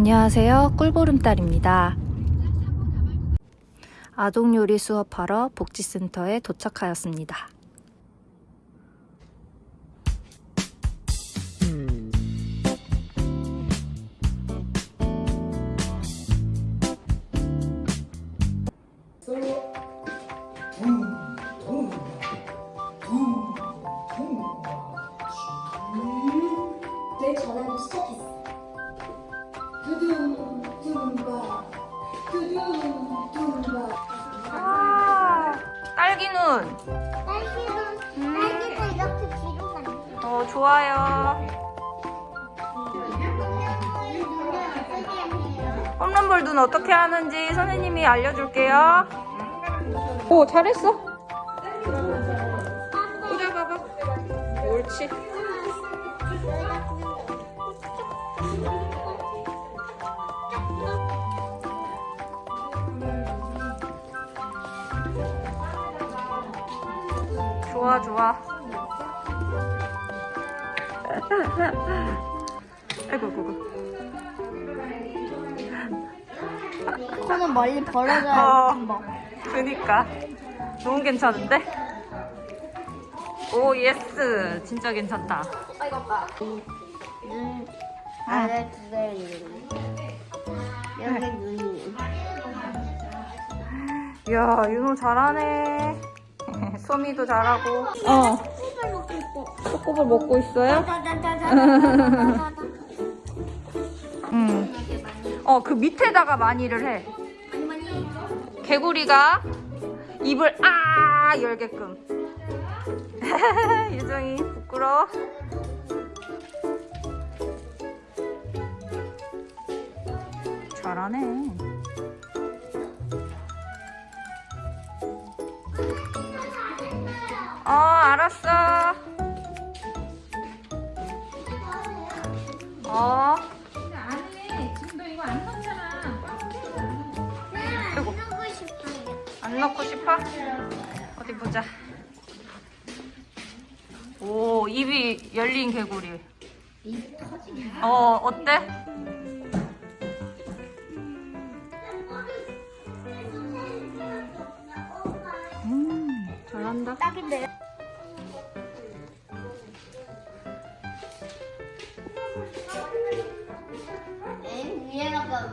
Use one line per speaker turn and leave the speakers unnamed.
안녕하세요. 꿀보름달입니다. 아동요리 수업하러 복지센터에 도착하였습니다.
내 전화를 시작했어.
아, 딸기눈.
딸기는 딸기가 이렇게 뒤로 간다.
어, 좋아요. 홈런볼 눈 어떻게 하는지 선생님이 알려줄게요. 오, 잘했어. 꽂아봐봐. 옳지. 좋아, 좋아. 아이고, 아이고.
손은 멀리 벌어져야
어.
한번.
그니까. 너무 괜찮은데? oh, yes. 진짜 괜찮다.
눈 아래 두개 있는. 여기 눈이.
이야, 윤호 잘하네. 소미도 잘하고 어 초코볼 먹고 있어요? 어, 그 밑에다가 마니를 해. 개구리가 입을 아 열게끔. 유정이 부끄러워. 잘하네. 어, 알았어. 어.
안해 지금 너 이거 안 넣잖아
아이고.
먹고 싶어요.
안 넣고 싶어? 어디 보자. 오, 입이 열린 개구리. 어, 어때? 음, 잘한다.
딱인데. Ee, Niye bakalım?